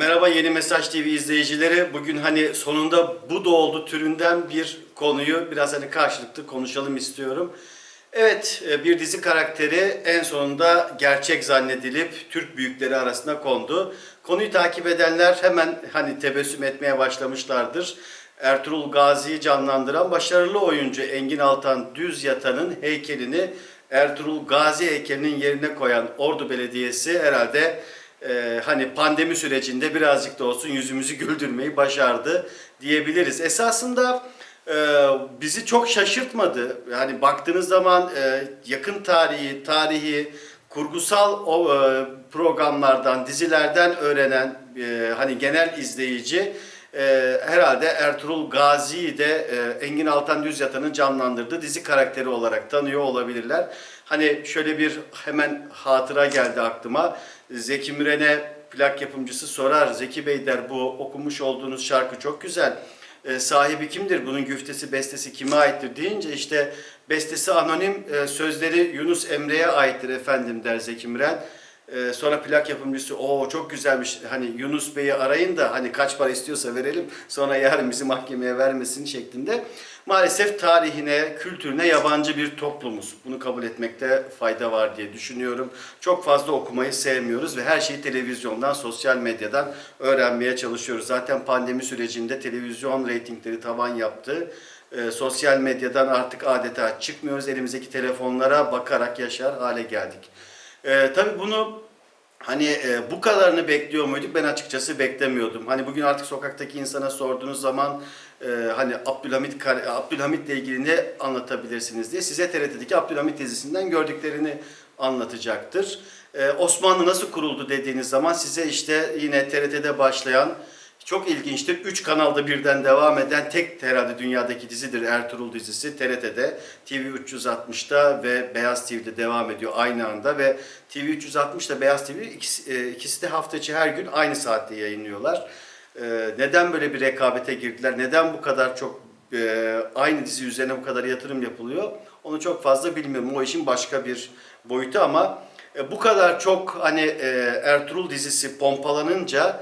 Merhaba Yeni Mesaj TV izleyicileri. Bugün hani sonunda bu da türünden bir konuyu biraz hani karşılıklı konuşalım istiyorum. Evet e, bir dizi karakteri en sonunda gerçek zannedilip Türk büyükleri arasına kondu. Konuyu takip edenler hemen hani tebessüm etmeye başlamışlardır. Ertuğrul Gazi'yi canlandıran başarılı oyuncu Engin Altan Düz Yatan'ın heykelini Ertuğrul Gazi heykelinin yerine koyan Ordu Belediyesi herhalde e, hani pandemi sürecinde birazcık da olsun yüzümüzü güldürmeyi başardı diyebiliriz. Esasında e, bizi çok şaşırtmadı. Yani baktığınız zaman e, yakın tarihi, tarihi, kurgusal o, e, programlardan, dizilerden öğrenen e, hani genel izleyici e, herhalde Ertuğrul Gazi'yi de e, Engin Altan Düz Yatan'ın canlandırdığı dizi karakteri olarak tanıyor olabilirler. Hani şöyle bir hemen hatıra geldi aklıma. Zeki Müren'e plak yapımcısı sorar. Zeki Bey der bu okumuş olduğunuz şarkı çok güzel. E, sahibi kimdir? Bunun güftesi, bestesi kime aittir deyince işte bestesi anonim, e, sözleri Yunus Emre'ye aittir efendim der Zeki Müren. Ee, sonra plak yapımcısı o çok güzelmiş hani Yunus Bey'i arayın da hani kaç para istiyorsa verelim sonra yarın bizi mahkemeye vermesin şeklinde. Maalesef tarihine, kültürüne yabancı bir toplumuz. Bunu kabul etmekte fayda var diye düşünüyorum. Çok fazla okumayı sevmiyoruz ve her şeyi televizyondan, sosyal medyadan öğrenmeye çalışıyoruz. Zaten pandemi sürecinde televizyon reytingleri tavan yaptı. Ee, sosyal medyadan artık adeta çıkmıyoruz. Elimizdeki telefonlara bakarak yaşar hale geldik. Ee, tabii bunu hani e, bu kadarını bekliyor muyduk? Ben açıkçası beklemiyordum. Hani bugün artık sokaktaki insana sorduğunuz zaman e, hani Abdülhamit Abdülhamit'le ilgili ne anlatabilirsiniz diye size TRT'deki Abdülhamit dizisinden gördüklerini anlatacaktır. Ee, Osmanlı nasıl kuruldu dediğiniz zaman size işte yine TRT'de başlayan çok ilginçtir. Üç kanalda birden devam eden tek herhalde dünyadaki dizidir Ertuğrul dizisi. TRT'de, TV 360'da ve Beyaz TV'de devam ediyor aynı anda ve TV 360 ile Beyaz TV ikisi, e, ikisi de hafta içi her gün aynı saatte yayınlıyorlar. E, Neden böyle bir rekabete girdiler? Neden bu kadar çok e, aynı dizi üzerine bu kadar yatırım yapılıyor? Onu çok fazla bilmiyorum. O işin başka bir boyutu ama bu kadar çok hani Ertuğrul dizisi pompalanınca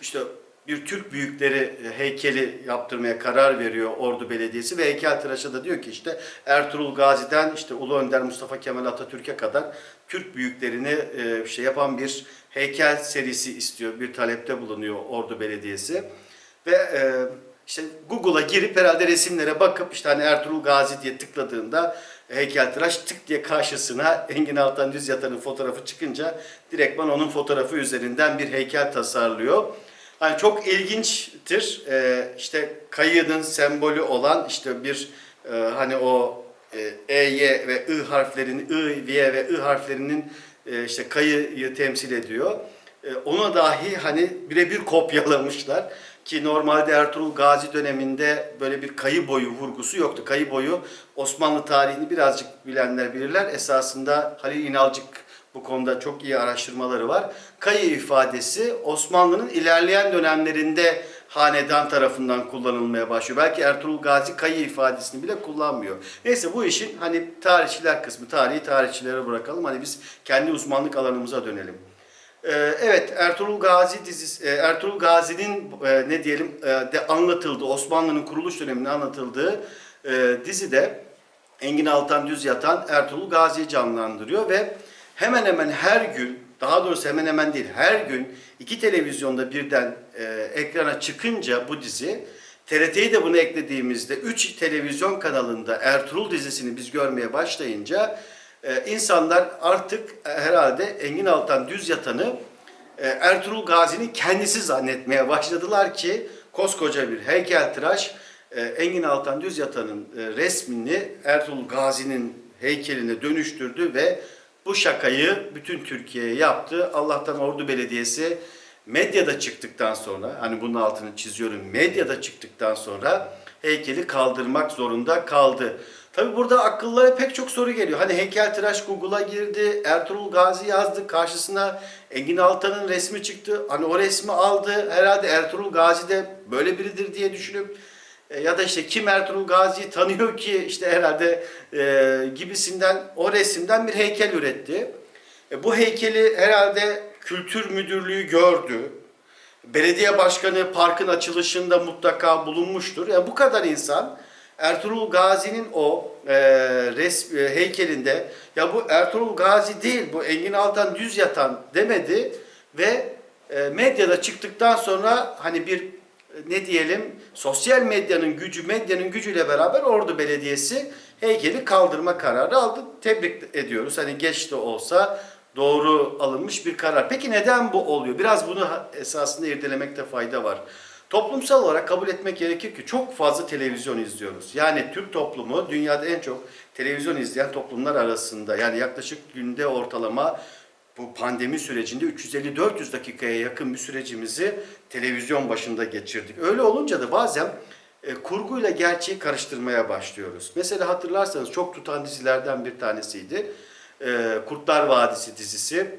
işte bir Türk büyükleri heykeli yaptırmaya karar veriyor Ordu Belediyesi ve heykeltıraşa da diyor ki işte Ertuğrul Gazi'den işte Ulu Önder Mustafa Kemal Atatürk'e kadar Türk büyüklerini e, şey yapan bir heykel serisi istiyor. Bir talepte bulunuyor Ordu Belediyesi. Ve e, işte Google'a girip herhalde resimlere bakıp işte hani Ertuğrul Gazi diye tıkladığında heykeltıraş tık diye karşısına Engin Altan Düz Yatan'ın fotoğrafı çıkınca direktman onun fotoğrafı üzerinden bir heykel tasarlıyor. Hani çok ilginçtir. Ee, işte kayığın sembolü olan işte bir e, hani o e, E, Y ve I harflerinin I, Y ve I harflerinin e, işte kayıyı temsil ediyor. E, ona dahi hani birebir kopyalamışlar ki normalde Ertuğrul Gazi döneminde böyle bir kayı boyu vurgusu yoktu. Kayı boyu Osmanlı tarihini birazcık bilenler bilirler. Esasında Halil İnalcık bu konuda çok iyi araştırmaları var. Kayı ifadesi Osmanlı'nın ilerleyen dönemlerinde hanedan tarafından kullanılmaya başlıyor. Belki Ertuğrul Gazi kayı ifadesini bile kullanmıyor. Neyse bu işin hani tarihçiler kısmı, tarihi tarihçilere bırakalım. Hani biz kendi uzmanlık alanımıza dönelim. Ee, Evet, Ertuğrul Gazi dizisi, e, Ertuğrul Gazi'nin e, ne diyelim e, de anlatıldığı, Osmanlı'nın kuruluş döneminde anlatıldığı dizide Engin Altan Düz Yatan Ertuğrul Gazi'yi canlandırıyor ve hemen hemen her gün, daha doğrusu hemen hemen değil, her gün iki televizyonda birden ekrana çıkınca bu dizi, TRT'yi de bunu eklediğimizde 3 televizyon kanalında Ertuğrul dizisini biz görmeye başlayınca e, insanlar artık e, herhalde Engin Altan Düz Yatan'ı e, Ertuğrul Gazi'nin kendisi zannetmeye başladılar ki koskoca bir heykeltıraş e, Engin Altan Düz Yatan'ın e, resmini Ertuğrul Gazi'nin heykeline dönüştürdü ve bu şakayı bütün Türkiye'ye yaptı. Allah'tan Ordu Belediyesi medyada çıktıktan sonra, hani bunun altını çiziyorum, medyada çıktıktan sonra heykeli kaldırmak zorunda kaldı. Tabi burada akıllara pek çok soru geliyor. Hani heykeltıraş Google'a girdi, Ertuğrul Gazi yazdı, karşısına Engin Altan'ın resmi çıktı. Hani o resmi aldı, herhalde Ertuğrul Gazi de böyle biridir diye düşünüp e, ya da işte kim Ertuğrul Gazi'yi tanıyor ki işte herhalde e, gibisinden o resimden bir heykel üretti. E, bu heykeli herhalde kültür müdürlüğü gördü. belediye başkanı parkın açılışında mutlaka bulunmuştur. Yani bu kadar insan Ertuğrul Gazi'nin o e, res, e, heykelinde ya bu Ertuğrul Gazi değil bu Engin Altan düz yatan demedi ve e, medyada çıktıktan sonra hani bir e, ne diyelim sosyal medyanın gücü medyanın gücüyle beraber Ordu Belediyesi heykeli kaldırma kararı aldı. Tebrik ediyoruz. Hani geç de olsa doğru alınmış bir karar. Peki neden bu oluyor? Biraz bunu esasında irdelemekte fayda var. Toplumsal olarak kabul etmek gerekir ki çok fazla televizyon izliyoruz. Yani Türk toplumu dünyada en çok televizyon izleyen toplumlar arasında. Yani yaklaşık günde ortalama bu pandemi sürecinde 350-400 dakikaya yakın bir sürecimizi televizyon başında geçirdik. Öyle olunca da bazen e, kurguyla gerçeği karıştırmaya başlıyoruz. Mesela hatırlarsanız çok tutan dizilerden bir tanesiydi. E, Kurtlar Vadisi dizisi.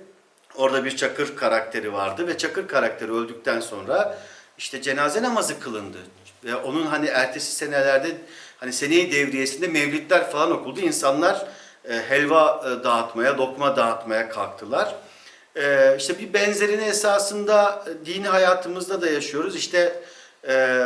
Orada bir Çakır karakteri vardı ve Çakır karakteri öldükten sonra işte cenaze namazı kılındı. Ve onun hani ertesi senelerde hani seneyi devriyesinde mevlidler falan okuldu. İnsanlar e, helva e, dağıtmaya, lokma dağıtmaya kalktılar. E, işte bir benzerini esasında e, dini hayatımızda da yaşıyoruz. İşte e,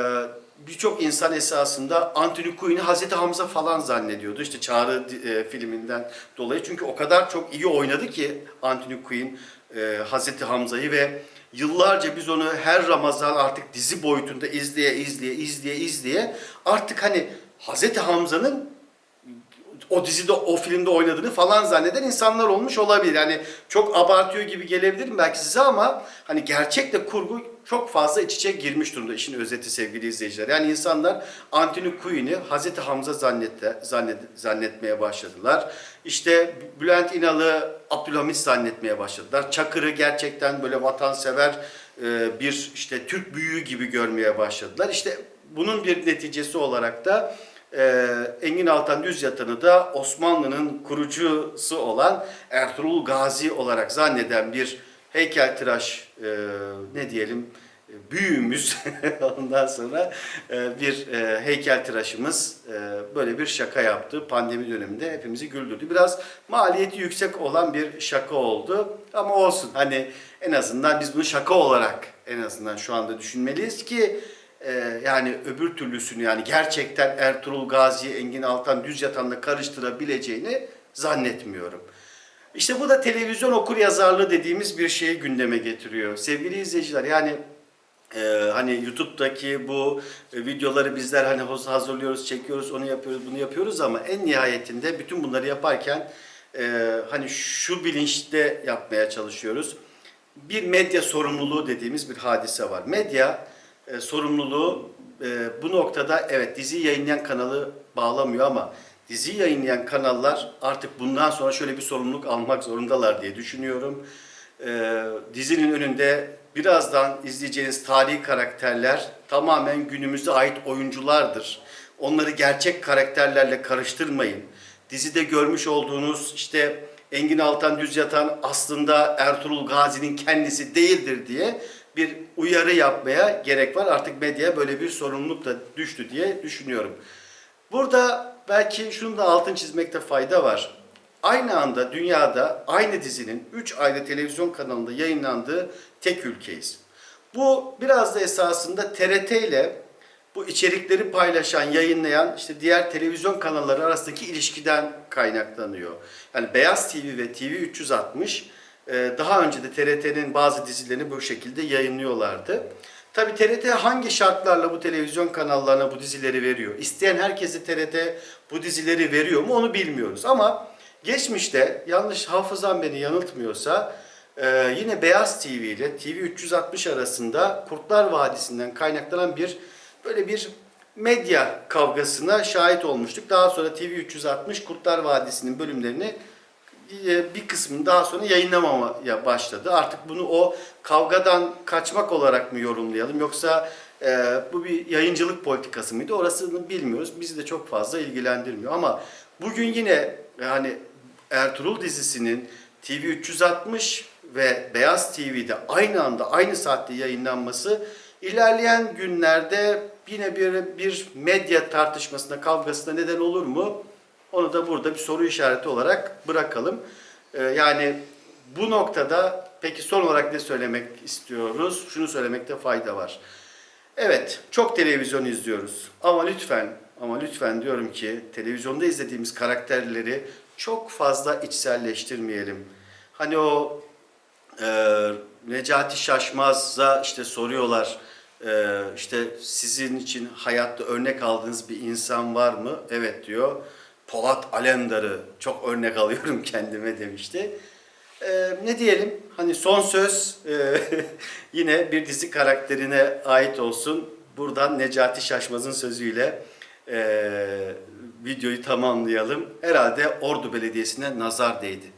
birçok insan esasında Anthony Quinn'i Hazreti Hamza falan zannediyordu. İşte Çağrı e, filminden dolayı. Çünkü o kadar çok iyi oynadı ki Anthony Quinn e, Hazreti Hamza'yı ve yıllarca biz onu her Ramazan artık dizi boyutunda izleye izleye izleye izleye artık hani Hazreti Hamza'nın o dizide, o filmde oynadığını falan zanneden insanlar olmuş olabilir. Yani çok abartıyor gibi gelebilirim belki size ama hani gerçekle kurgu çok fazla iç içe girmiş durumda işin özeti sevgili izleyiciler. Yani insanlar Anthony Quinn'i Hazreti Hamza zannette, zannet, zannetmeye başladılar. İşte Bülent İnal'ı Abdülhamit zannetmeye başladılar. Çakır'ı gerçekten böyle vatansever e, bir işte Türk büyüğü gibi görmeye başladılar. İşte bunun bir neticesi olarak da ee, Engin Altan Düz Yatan'ı da Osmanlı'nın kurucusu olan Ertuğrul Gazi olarak zanneden bir heykeltıraş e, ne diyelim büyüğümüz ondan sonra e, bir e, heykeltıraşımız e, böyle bir şaka yaptı. Pandemi döneminde hepimizi güldürdü. Biraz maliyeti yüksek olan bir şaka oldu ama olsun hani en azından biz bunu şaka olarak en azından şu anda düşünmeliyiz ki yani öbür türlüsünü yani gerçekten Ertuğrul Gazi, Engin Altan Düz Yatan'la karıştırabileceğini zannetmiyorum. İşte bu da televizyon okur yazarlığı dediğimiz bir şeyi gündeme getiriyor. Sevgili izleyiciler yani e, hani YouTube'daki bu e, videoları bizler hani hazırlıyoruz, çekiyoruz, onu yapıyoruz, bunu yapıyoruz ama en nihayetinde bütün bunları yaparken e, hani şu bilinçte yapmaya çalışıyoruz. Bir medya sorumluluğu dediğimiz bir hadise var. Medya e, sorumluluğu e, bu noktada evet dizi yayınlayan kanalı bağlamıyor ama dizi yayınlayan kanallar artık bundan sonra şöyle bir sorumluluk almak zorundalar diye düşünüyorum. E, dizinin önünde birazdan izleyeceğiniz tarihi karakterler tamamen günümüze ait oyunculardır. Onları gerçek karakterlerle karıştırmayın. Dizide görmüş olduğunuz işte Engin Altan Düz Yatan aslında Ertuğrul Gazi'nin kendisi değildir diye bir uyarı yapmaya gerek var. Artık medyaya böyle bir sorumluluk da düştü diye düşünüyorum. Burada belki şunu da altın çizmekte fayda var. Aynı anda dünyada aynı dizinin 3 ayrı televizyon kanalında yayınlandığı tek ülkeyiz. Bu biraz da esasında TRT ile bu içerikleri paylaşan, yayınlayan işte diğer televizyon kanalları arasındaki ilişkiden kaynaklanıyor. Yani Beyaz TV ve TV 360 e, daha önce de TRT'nin bazı dizilerini bu şekilde yayınlıyorlardı. Tabi TRT hangi şartlarla bu televizyon kanallarına bu dizileri veriyor? İsteyen herkese TRT bu dizileri veriyor mu onu bilmiyoruz. Ama geçmişte yanlış hafızam beni yanıltmıyorsa e, yine Beyaz TV ile TV 360 arasında Kurtlar Vadisi'nden kaynaklanan bir böyle bir medya kavgasına şahit olmuştuk. Daha sonra TV 360 Kurtlar Vadisi'nin bölümlerini bir kısmını daha sonra yayınlamamaya başladı. Artık bunu o kavgadan kaçmak olarak mı yorumlayalım yoksa e, bu bir yayıncılık politikası mıydı orasını bilmiyoruz. Bizi de çok fazla ilgilendirmiyor ama bugün yine yani Ertuğrul dizisinin TV 360 ve Beyaz TV'de aynı anda aynı saatte yayınlanması ilerleyen günlerde yine bir, bir medya tartışmasına, kavgasına neden olur mu? Onu da burada bir soru işareti olarak bırakalım. Ee, yani bu noktada Peki son olarak ne söylemek istiyoruz? Şunu söylemekte fayda var. Evet, çok televizyon izliyoruz. Ama lütfen, ama lütfen diyorum ki televizyonda izlediğimiz karakterleri çok fazla içselleştirmeyelim. Hani o e, Necati Şaşmaz'a işte soruyorlar. e, işte sizin için hayatta örnek aldığınız bir insan var mı? Evet diyor. Polat Alemdar'ı çok örnek alıyorum kendime demişti. E, ne diyelim? Hani son söz e, yine bir dizi karakterine ait olsun. Buradan Necati Şaşmaz'ın sözüyle e, videoyu tamamlayalım. Herhalde Ordu Belediyesi'ne nazar değdi.